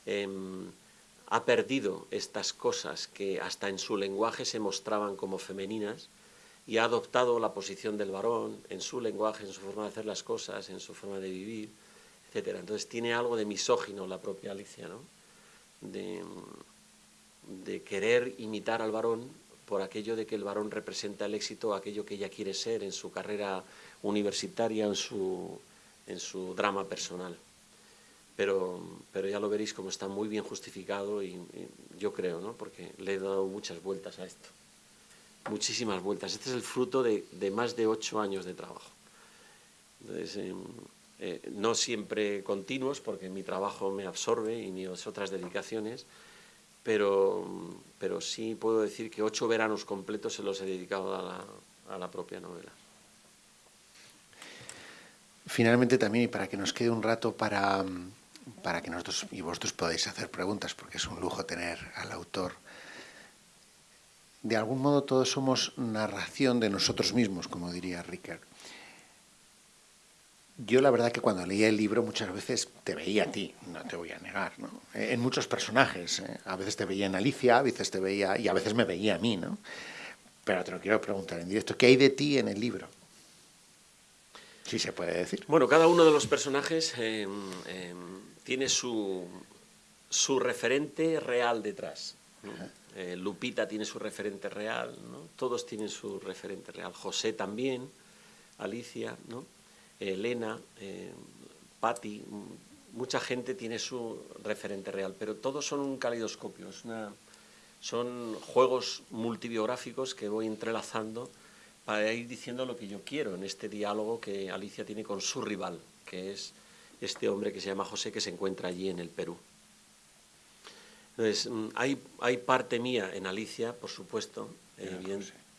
S2: em, ha perdido estas cosas que hasta en su lenguaje se mostraban como femeninas, y ha adoptado la posición del varón en su lenguaje, en su forma de hacer las cosas, en su forma de vivir, etc. Entonces tiene algo de misógino la propia Alicia, ¿no? de, querer imitar al varón por aquello de que el varón representa el éxito, aquello que ella quiere ser en su carrera universitaria, en su, en su drama personal. Pero, pero ya lo veréis como está muy bien justificado y yo creo, ¿no? porque le he dado muchas vueltas a esto muchísimas vueltas. Este es el fruto de, más de ocho años de trabajo. Em, eh, no siempre continuos, porque mi trabajo me absorbe y mis otras dedicaciones, pero, pero sí puedo decir que ocho veranos completos se los he dedicado a la, a la propia novela.
S1: Finalmente también, y para que nos quede un rato para, para que nosotros y vosotros podáis hacer preguntas, porque es un lujo tener al autor de algún modo todos somos narración de nosotros mismos, como diría Rickert. Yo la verdad que cuando leía el libro muchas veces te veía a ti, no te voy a negar, ¿no? En muchos personajes. ¿eh? A veces te veía en Alicia, a veces te veía, y a veces me veía a mí, ¿no? Pero te lo quiero preguntar en directo, ¿qué hay de ti en el libro? Si se puede decir.
S2: Bueno, cada uno de los personajes em, em, tiene su, su referente real detrás. Eh, Lupita tiene su referente real, ¿no? todos tienen su referente real, José también, Alicia, ¿no? Elena, eh, Patti, mucha gente tiene su referente real, pero todos son un calidoscopio, son juegos multibiográficos que voy entrelazando para ir diciendo lo que yo quiero en este diálogo que Alicia tiene con su rival, que es este hombre que se llama José, que se encuentra allí en el Perú. Entonces, mm, hay, hay parte mía en Alicia, por supuesto,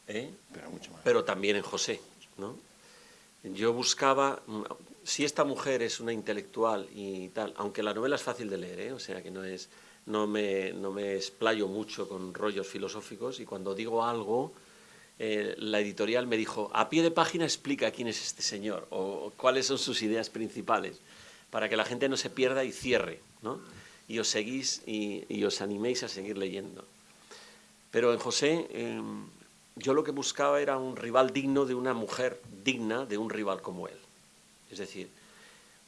S2: ¿eh? pero, pero también en José. ¿no? Yo buscaba, mm, si esta mujer es una intelectual y tal, aunque la novela es fácil de leer, ¿eh? o sea que no es, no me, no me explayo mucho con rollos filosóficos y cuando digo algo, eh, la editorial me dijo, a pie de página explica quién es este señor o, cuáles son sus ideas principales, para que la gente no se pierda y cierre, ¿no? Y os seguís y, os animéis a seguir leyendo. Pero en José, em, yo lo que buscaba era un rival digno de una mujer digna de un rival como él. Es decir,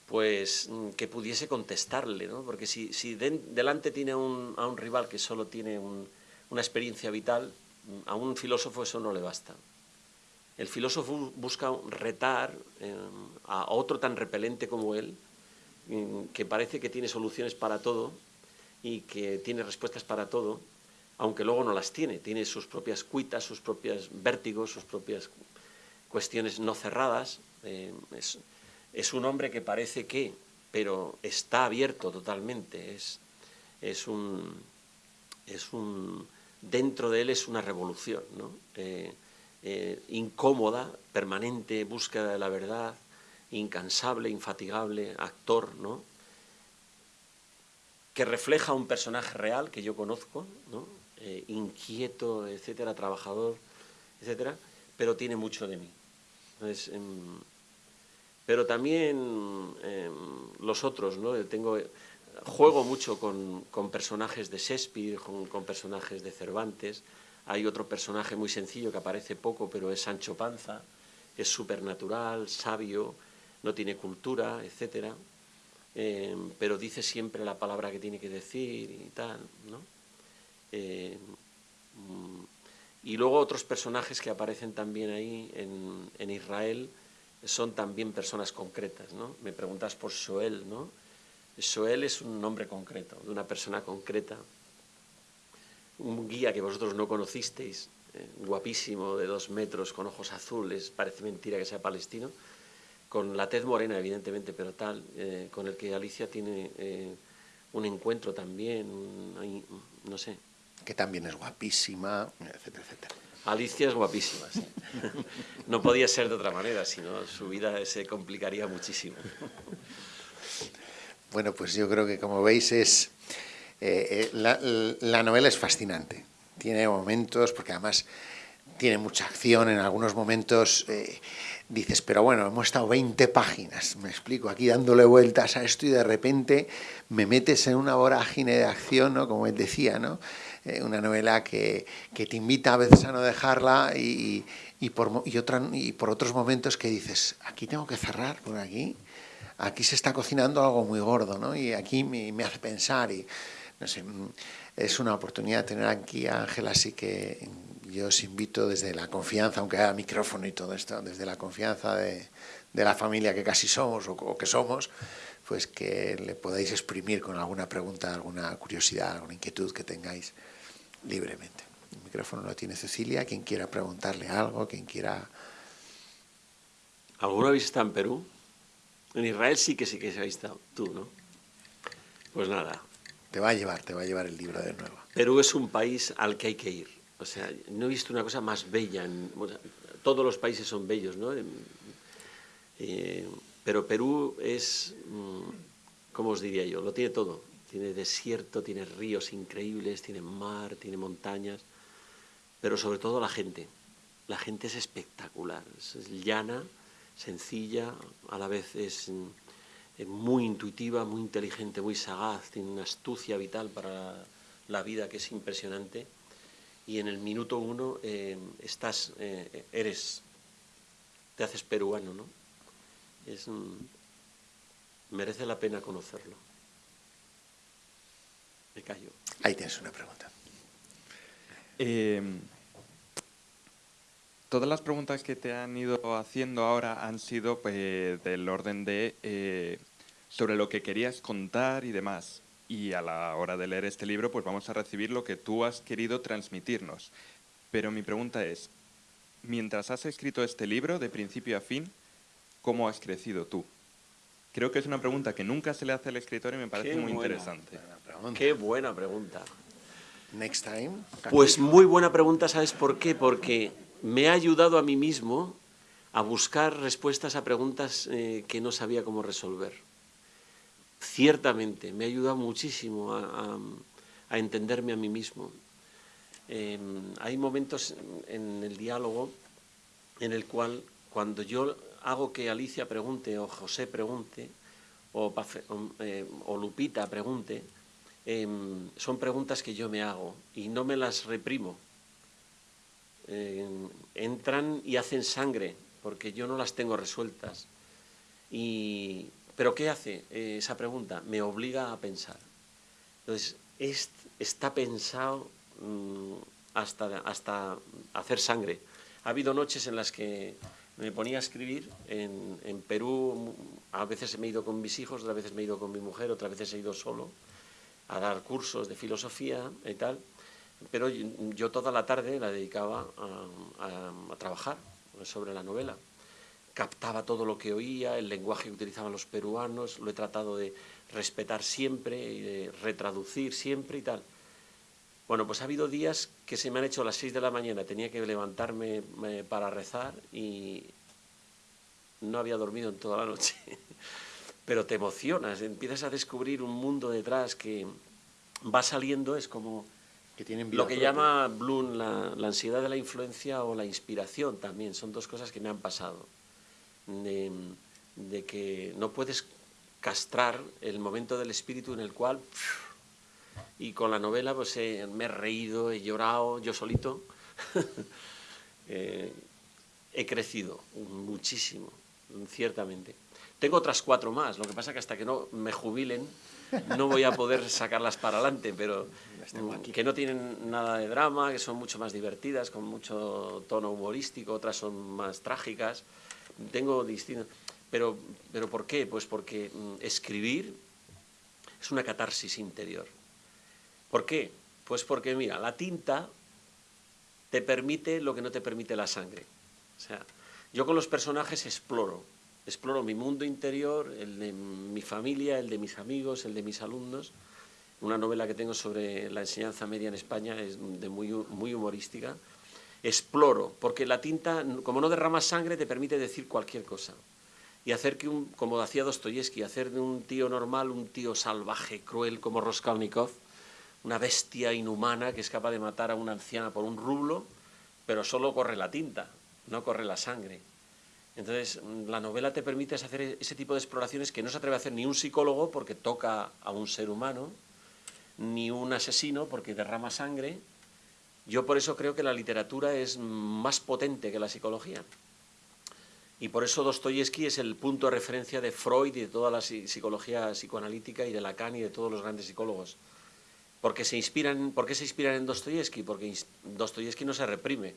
S2: pues mm, que pudiese contestarle, ¿no? Porque si, si delante tiene a un rival que solo tiene una experiencia vital, mm, a un filósofo eso no le basta. El filósofo busca retar em, a otro tan repelente como él, que parece que tiene soluciones para todo y que tiene respuestas para todo, aunque luego no las tiene. Tiene sus propias cuitas, sus propios vértigos, sus propias cuestiones no cerradas. Eh, es, un hombre que parece que, pero está abierto totalmente. Es, es, un, es un, dentro de él es una revolución, ¿no? Eh, eh, incómoda, permanente, búsqueda de la verdad, incansable, infatigable, actor, ¿no? que refleja un personaje real que yo conozco, ¿no? inquieto, etcétera, trabajador, etcétera, pero tiene mucho de mí. Em, pero también em, los otros, ¿no? Tengo, juego mucho con, personajes de Shakespeare, con, personajes de Cervantes. Hay otro personaje muy sencillo que aparece poco, pero es Sancho Panza. Es supernatural, sabio, no tiene cultura, etcétera. Em, pero dice siempre la palabra que tiene que decir y tal, ¿no? Y luego otros personajes que aparecen también ahí en, Israel son también personas concretas, ¿no? Me preguntas por Shoel, ¿no? Es un nombre concreto, de una persona concreta, un guía que vosotros no conocisteis, eh, guapísimo, de dos metros, con ojos azules, parece mentira que sea palestino, con la tez morena, evidentemente, pero tal, eh, con el que Alicia tiene eh, un encuentro también, no sé,
S1: que también es guapísima, etcétera, etcétera.
S2: Alicia es guapísima, sí. (laughs) No podía ser de otra manera, sino su vida se complicaría muchísimo.
S1: Bueno, pues yo creo que como veis es eh, eh, la, novela es fascinante. Tiene momentos, porque además tiene mucha acción, en algunos momentos eh, dices, pero bueno, hemos estado 20 páginas, me explico, aquí dándole vueltas a esto y de repente me metes en una vorágine de acción, ¿no? Como él decía, ¿no? Eh, una novela que, te invita a veces a no dejarla y, por, y, y por otros momentos que dices, aquí tengo que cerrar, por aquí, aquí se está cocinando algo muy gordo, ¿no? Y aquí me, hace pensar y, no sé, mm, es una oportunidad tener aquí a Ángela, así que yo os invito desde la confianza, aunque haya micrófono y todo esto, desde la confianza de, la familia que casi somos o, que somos, pues que le podáis exprimir con alguna pregunta, alguna curiosidad, alguna inquietud que tengáis libremente. El micrófono lo tiene Cecilia, quien quiera preguntarle algo, quien quiera...
S2: ¿Alguna vez está en Perú? En Israel sí que sí que se ha estado, tú, ¿no? Pues nada.
S1: Te va a llevar, te va a llevar el libro de nuevo.
S2: Perú es un país al que hay que ir. O sea, no he visto una cosa más bella. todos los países son bellos, ¿no? Eh, pero Perú es, mm, ¿cómo os diría yo? Lo tiene todo tiene desierto, tiene ríos increíbles, tiene mar, tiene montañas, pero sobre todo la gente. La gente es espectacular, es llana, sencilla, a la vez es mm, muy intuitiva, muy inteligente, muy sagaz, tiene una astucia vital para la vida que es impresionante. Y en el minuto uno eh, estás, eh, eres, te haces peruano, ¿no? Es, mm, merece la pena conocerlo. Me callo.
S1: Ahí tienes una pregunta.
S3: Em, todas las preguntas que te han ido haciendo ahora han sido pues, del orden de eh, sobre lo que querías contar y demás. Y a la hora de leer este libro, pues vamos a recibir lo que tú has querido transmitirnos. Pero mi pregunta es, mientras has escrito este libro de principio a fin, ¿cómo has crecido tú? Creo que es una pregunta que nunca se le hace al escritor y me parece muy interesante.
S2: Qué buena pregunta.
S1: Next time.
S2: Pues muy buena pregunta, ¿sabes por qué? Porque me ha ayudado a mí mismo a buscar respuestas a preguntas eh, que no sabía cómo resolver. Ciertamente, me ha ayudado muchísimo a, entenderme a mí mismo. Em, hay momentos en el diálogo en el cual cuando yo hago que Alicia pregunte o José pregunte o, eh, Lupita pregunte, Em, son preguntas que yo me hago y no me las reprimo. Em, entran y hacen sangre, porque yo no las tengo resueltas. Y, ¿Pero qué hace eh, esa pregunta? Me obliga a pensar. Entonces, está pensado mm, hasta, hasta hacer sangre. Ha habido noches en las que me ponía a escribir. En, Perú a veces me he ido con mis hijos, otras veces me he ido con mi mujer, otras veces he ido solo a dar cursos de filosofía y tal, pero yo toda la tarde la dedicaba a, trabajar sobre la novela. Captaba todo lo que oía, el lenguaje que utilizaban los peruanos, lo he tratado de respetar siempre y de retraducir siempre y tal. Bueno, pues ha habido días que se me han hecho a las 6 de la mañana, tenía que levantarme para rezar y no había dormido en toda la noche. (laughs) pero te emocionas, empiezas a descubrir un mundo detrás que va saliendo, es como
S1: que tienen
S2: lo que llama Bloom la, ansiedad de la influencia o la inspiración también, son dos cosas que me han pasado, de, que no puedes castrar el momento del espíritu en el cual, y con la novela pues me he reído, he llorado yo solito, (laughs) eh, he crecido muchísimo, ciertamente. Tengo otras cuatro más, lo que pasa que hasta que no me jubilen no voy a poder sacarlas para adelante, pero que no tienen nada de drama, que son mucho más divertidas, con mucho tono humorístico, otras son más trágicas. Tengo distintos... Pero, pero ¿por qué? Pues porque mm, escribir es una catarsis interior. ¿Por qué? Pues porque, mira, la tinta te permite lo que no te permite la sangre. O sea, yo con los personajes exploro, exploro mi mundo interior, el de mi familia, el de mis amigos, el de mis alumnos. Una novela que tengo sobre la enseñanza media en España es de muy, muy humorística. Exploro, porque la tinta, como no derrama sangre, te permite decir cualquier cosa. Y hacer que, un, como decía Dostoyevsky, hacer de un tío normal un tío salvaje, cruel como Raskolnikov, una bestia inhumana que es capaz de matar a una anciana por un rublo, pero solo corre la tinta, no corre la sangre. Entonces, la novela te permite hacer e-, ese tipo de exploraciones que no se atreve a hacer ni un psicólogo porque toca a un ser humano, ni un asesino porque derrama sangre. Yo por eso creo que la literatura es más potente que la psicología. Y por eso Dostoyevsky es el punto de referencia de Freud y de toda la psicología psicoanalítica y de Lacan y de todos los grandes psicólogos. Porque se inspiran, ¿Por qué se inspiran en Dostoyevsky? Porque Dostoyevsky no se reprime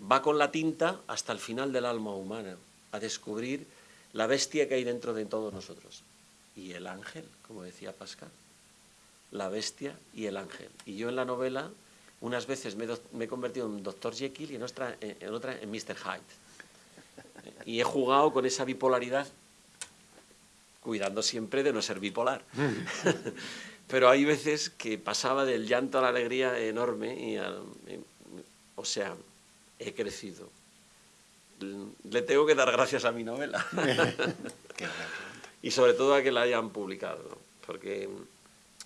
S2: va con la tinta hasta el final del alma humana, a descubrir la bestia que hay dentro de todos nosotros. Y el ángel, como decía Pascal, la bestia y el ángel. Y yo en la novela, unas veces me, he convertido en Dr. Jekyll y en otra, en otra en Mr. Hyde. Y he jugado con esa bipolaridad, cuidando siempre de no ser bipolar. (laughs) Pero hay veces que pasaba del llanto a la alegría enorme y, o sea, he crecido. Le tengo que dar gracias a mi novela. (laughs) y sobre todo a que la hayan publicado, porque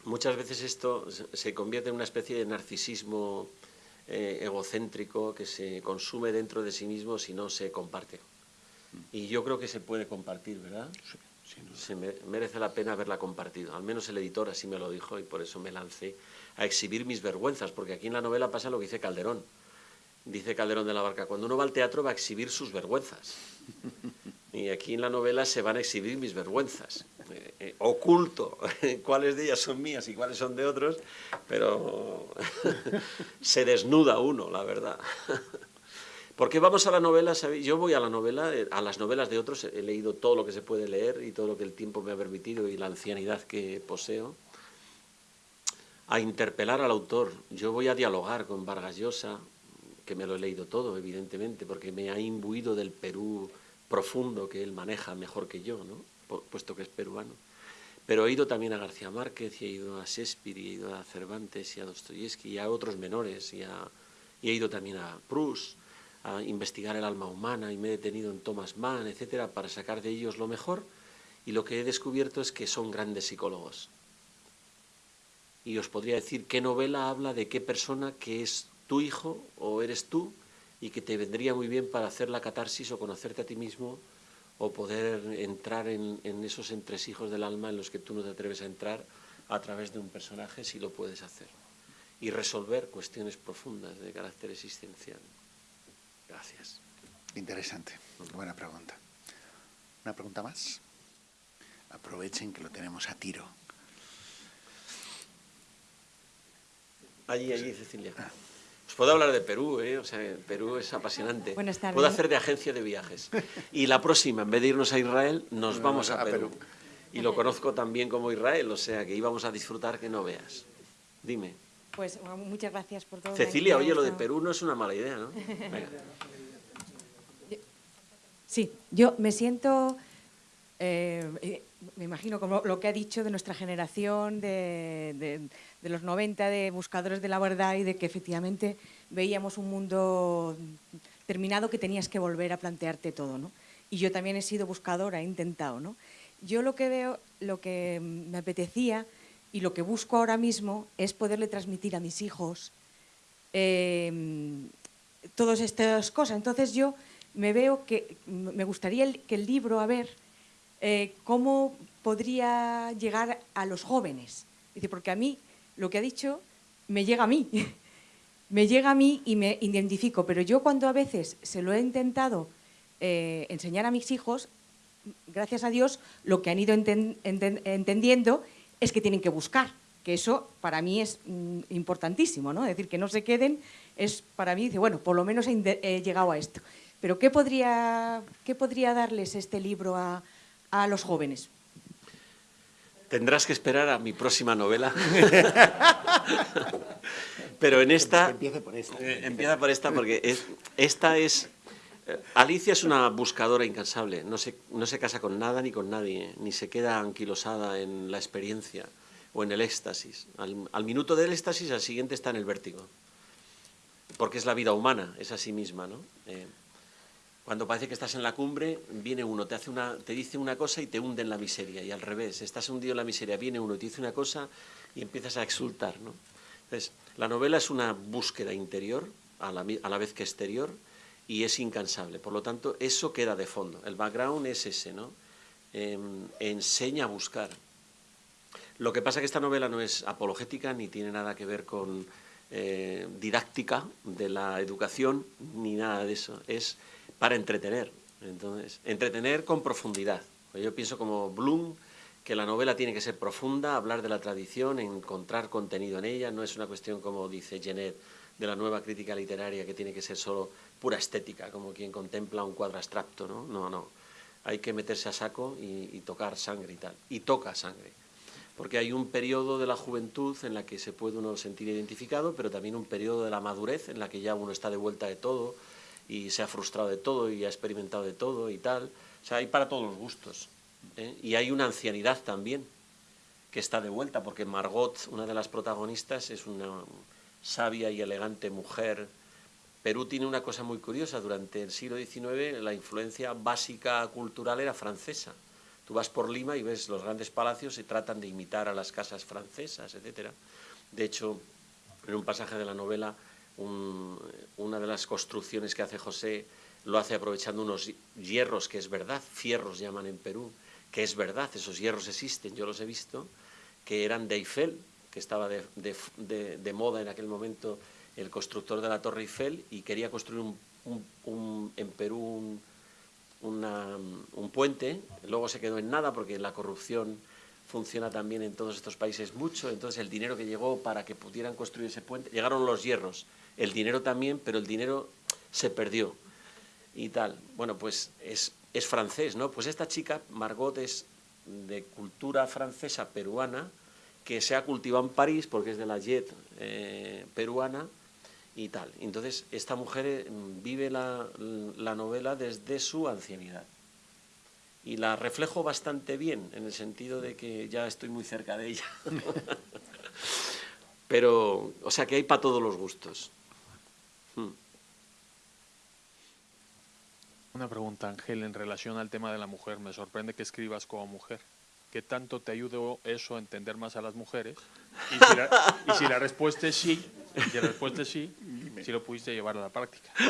S2: muchas veces esto se convierte en una especie de narcisismo eh, egocéntrico que se consume dentro de sí mismo si no se comparte. Y yo creo que se puede compartir, ¿verdad? se merece la pena haberla compartido. Al menos el editor así me lo dijo y por eso me lancé a exhibir mis vergüenzas, porque aquí en la novela pasa lo que dice Calderón dice Calderón de la Barca, cuando uno va al teatro va a exhibir sus vergüenzas. (laughs) Y aquí en la novela se van a exhibir mis vergüenzas. Eh, eh, oculto (laughs) cuáles de ellas son mías y cuáles son de otros, pero (laughs) se desnuda uno, la verdad. (laughs) Porque vamos a la novela, yo voy a la novela, eh, a las novelas de otros, he leído todo lo que se puede leer y todo lo que el tiempo me ha permitido y la ancianidad que poseo, a interpelar al autor. Yo voy a dialogar con Vargas Llosa, que me lo he leído todo, evidentemente, porque me ha imbuido del Perú profundo que él maneja mejor que yo, ¿no? Puesto que es peruano. Pero he ido también a García Márquez, y he ido a Shakespeare, y he ido a Cervantes, y a Dostoyevsky, y a otros menores, y, he ido también a Proust, a investigar el alma humana, y me he detenido en Thomas Mann, etcétera, para sacar de ellos lo mejor, y lo que he descubierto es que son grandes psicólogos. Y os podría decir qué novela habla de qué persona que es tu hijo o eres tú, y que te vendría muy bien para hacer la catarsis o conocerte a ti mismo o poder entrar en, esos entresijos del alma en los que tú no te atreves a entrar a través de un personaje si lo puedes hacer y resolver cuestiones profundas de carácter existencial. Gracias.
S1: Interesante, buena pregunta. ¿Una pregunta más? Aprovechen que lo tenemos a tiro.
S2: Allí, allí, Cecilia. Ah. Pues puedo hablar de Perú, ¿eh? o sea, Perú es apasionante. Puedo hacer de agencia de viajes. (laughs) Y la próxima, en vez de irnos a Israel, nos vamos a, Perú. Y lo conozco también como Israel, o sea, que íbamos a disfrutar que no veas. Dime.
S4: Pues muchas gracias por todo.
S2: Cecilia, oye, lo de Perú no es una mala idea, ¿no? (laughs)
S4: Sí, yo me siento eh, eh, me imagino como lo que ha dicho de nuestra generación, de, los 90, de buscadores de la verdad y de que efectivamente veíamos un mundo terminado que tenías que volver a plantearte todo. ¿no? Y yo también he sido buscadora, he intentado. ¿no? Yo lo que veo, lo que me apetecía y lo que busco ahora mismo es poderle transmitir a mis hijos eh, todas estas cosas. Entonces yo me veo que me gustaría que el libro, a ver, eh, cómo podría llegar a los jóvenes. Dice, porque a mí, lo que ha dicho, me llega a mí. (laughs) me llega a mí y me identifico, pero yo cuando a veces se lo he intentado eh, enseñar a mis hijos, gracias a Dios, lo que han ido entendiendo es que tienen que buscar, que eso para mí es mm, importantísimo, ¿no? Es decir, que no se queden, es para mí, dice, bueno, por lo menos he, llegado a esto. Pero ¿qué podría, ¿qué podría darles este libro a, a los jóvenes?
S2: Tendrás que esperar a mi próxima novela. Pero en esta...
S1: Empieza por esta.
S2: Eh, empieza por esta porque esta es... Eh, Alicia es una buscadora incansable, no se, no se casa con nada ni con nadie, ni se queda anquilosada en la experiencia o en el éxtasis. Al, minuto del éxtasis, al siguiente está en el vértigo, porque es la vida humana, es así misma. ¿no? Eh, cuando parece que estás en la cumbre, viene uno, te, hace una, te dice una cosa y te hunde en la miseria, y al revés, estás hundido en la miseria, viene uno te dice una cosa y empiezas a exultar. ¿no? Entonces, la novela es una búsqueda interior, a la, a la, vez que exterior, y es incansable. Por lo tanto, eso queda de fondo. El background es ese, ¿no? Em, enseña a buscar. Lo que pasa es que esta novela no es apologética ni tiene nada que ver con eh, didáctica de la educación, ni nada de eso. Es para entretener. Entonces, entretener con profundidad. Yo pienso como Bloom que la novela tiene que ser profunda, hablar de la tradición, encontrar contenido en ella, no es una cuestión como dice Genet de la nueva crítica literaria que tiene que ser solo pura estética, como quien contempla un cuadro abstracto, ¿no? No, no. Hay que meterse a saco y, tocar sangre y tal. Y toca sangre. Porque hay un periodo de la juventud en la que se puede uno sentir identificado, pero también un periodo de la madurez en la que ya uno está de vuelta de todo, y se ha frustrado de todo y ha experimentado de todo y tal. O sea, hay para todos los gustos. ¿eh? Y hay una ancianidad también que está de vuelta, porque Margot, una de las protagonistas, es una sabia y elegante mujer. Perú tiene una cosa muy curiosa, durante el siglo XIX la influencia básica cultural era francesa. Tú vas por Lima y ves los grandes palacios y tratan de imitar a las casas francesas, etc. De hecho, en un pasaje de la novela una de las construcciones que hace José lo hace aprovechando unos hierros, que es verdad, fierros llaman en Perú, que es verdad, esos hierros existen, yo los he visto, que eran de Eiffel, que estaba de, moda en aquel momento el constructor de la Torre Eiffel y quería construir un, en Perú un puente, luego se quedó en nada porque la corrupción funciona también en todos estos países mucho, entonces el dinero que llegó para que pudieran construir ese puente, llegaron los hierros, el dinero también, pero el dinero se perdió y tal. Bueno, pues es, es francés, ¿no? Pues esta chica, Margot, es de cultura francesa peruana, que se ha cultivado en París porque es de la jet eh, peruana y tal. Entonces, esta mujer eh, vive la, la, novela desde su ancianidad. Y la reflejo bastante bien, en el sentido de que ya estoy muy cerca de ella. (laughs) Pero, o sea, que hay para todos los gustos.
S5: Una pregunta, Ángel, en relación al tema de la mujer. Me sorprende que escribas como mujer. ¿Qué tanto te ayudó eso a entender más a las mujeres? Y si la, respuesta es sí, si la respuesta es sí, si lo pudiste llevar a la práctica. (laughs)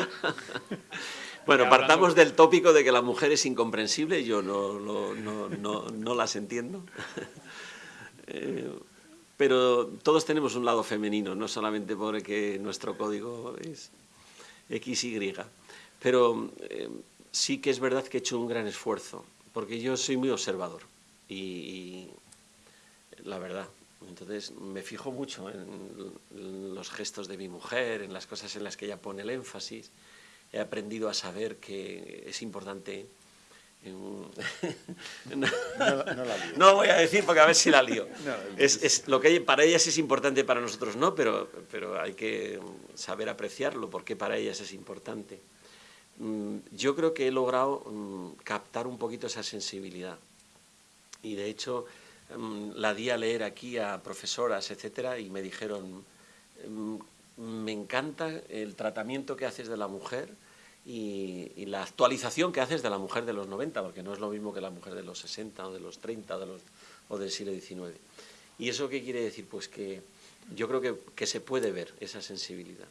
S2: Bueno, partamos del tópico de que la mujer es incomprensible, yo no, no, no, no las entiendo. (laughs) Eh, pero todos tenemos un lado femenino, no solamente porque nuestro código es XY. Pero eh, sí que es verdad que he hecho un gran esfuerzo, porque yo soy muy observador y, la verdad, entonces me fijo mucho en, los gestos de mi mujer, en las cosas en las que ella pone el énfasis. He aprendido a saber que es importante... (laughs) no, no, voy a decir porque a ver si la lío. (laughs) es, lo que para ellas es importante, para nosotros no, pero, pero hay que saber apreciarlo porque para ellas es importante. Mm, yo creo que he logrado mm, captar un poquito esa sensibilidad y de hecho mm, la di a leer aquí a profesoras, etcétera, y me dijeron, me encanta el tratamiento que haces de la mujer y, la actualización que haces de la mujer de los 90, porque no es lo mismo que la mujer de los 60 o de los 30 o, del siglo XIX. ¿Y eso qué quiere decir? Pues que yo creo que se puede ver esa sensibilidad.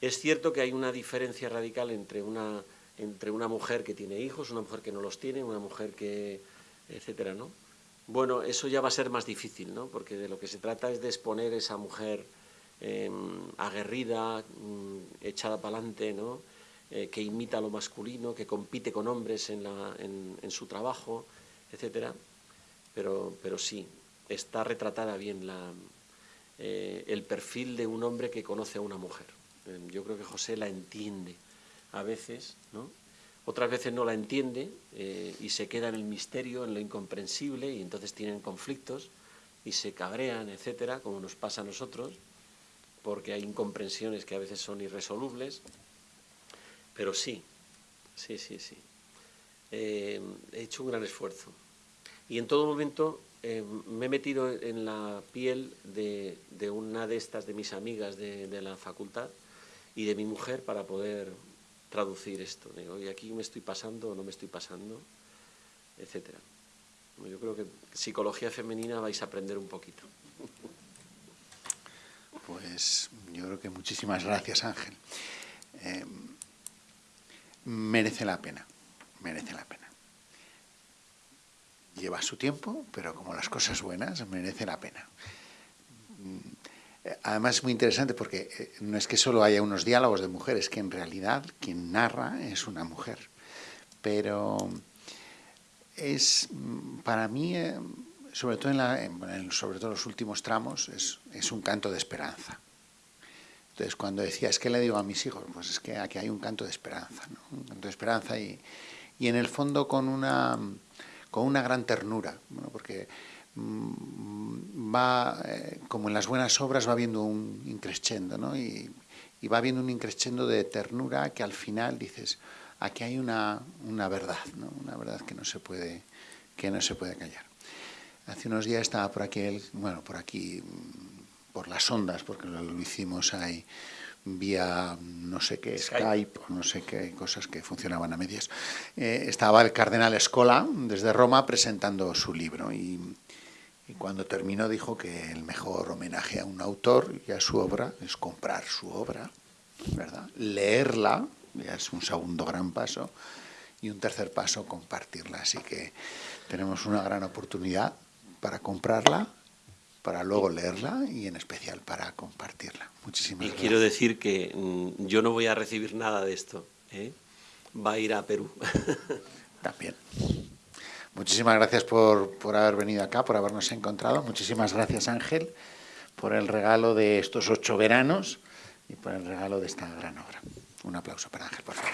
S2: Es cierto que hay una diferencia radical entre una, entre una mujer que tiene hijos, una mujer que no los tiene, una mujer que, etcétera, ¿no? Bueno, eso ya va a ser más difícil, ¿no? Porque de lo que se trata es de exponer esa mujer em, aguerrida, mm, echada para adelante, ¿no? Eh, que imita lo masculino, que compite con hombres en, su trabajo, etcétera. Pero, pero sí, está retratada bien eh, el perfil de un hombre que conoce a una mujer. Em, yo creo que José la entiende a veces, ¿no? otras veces no la entiende eh, y se queda en el misterio, en lo incomprensible y entonces tienen conflictos y se cabrean, etcétera, como nos pasa a nosotros, porque hay incomprensiones que a veces son irresolubles, pero sí, sí, sí, sí. Eh, he hecho un gran esfuerzo y en todo momento eh, me he metido en la piel de, una de estas, de mis amigas de la facultad, y de mi mujer para poder traducir esto. Digo, y aquí me estoy pasando o no me estoy pasando, etcétera. Yo creo que psicología femenina vais a aprender un poquito.
S1: Pues yo creo que muchísimas gracias, Ángel. Eh, merece la pena, merece la pena. Lleva su tiempo, pero como las cosas buenas, merece la pena. Además es muy interesante porque eh, no es que solo haya unos diálogos de mujeres, que en realidad quien narra es una mujer. Pero es, mm, para mí, eh, sobre todo en, sobre todo los últimos tramos, es, un canto de esperanza. Entonces, cuando decía, es que le digo a mis hijos, pues es que aquí hay un canto de esperanza, un canto de esperanza y, y en el fondo con una, con una gran ternura, porque va, eh, como en las buenas obras, va viendo un increscendo, ¿no? Y, va viendo un increscendo de ternura que al final dices, aquí hay una, una verdad, ¿no? Una verdad que no se puede, que no se puede callar. Hace unos días estaba por aquí, bueno, por aquí, mm, por las ondas, porque lo, hicimos ahí vía no sé qué, Skype, no sé qué cosas que funcionaban a medias. Eh, estaba el cardenal Escola desde Roma presentando su libro y y cuando terminó dijo que el mejor homenaje a un autor y a su obra es comprar su obra, ¿verdad? Leerla, ya es un segundo gran paso, y un tercer paso, compartirla. Así que tenemos una gran oportunidad para comprarla, para luego leerla y en especial para compartirla. Muchísimas
S2: y quiero decir que mm, yo no voy a recibir nada de esto. ¿eh? Va a ir a Perú. (laughs)
S1: También. Muchísimas gracias por, haber venido acá, por habernos encontrado. Muchísimas gracias, Ángel, por el regalo de estos ocho veranos y por el regalo de esta gran obra. Un aplauso para Ángel, por favor.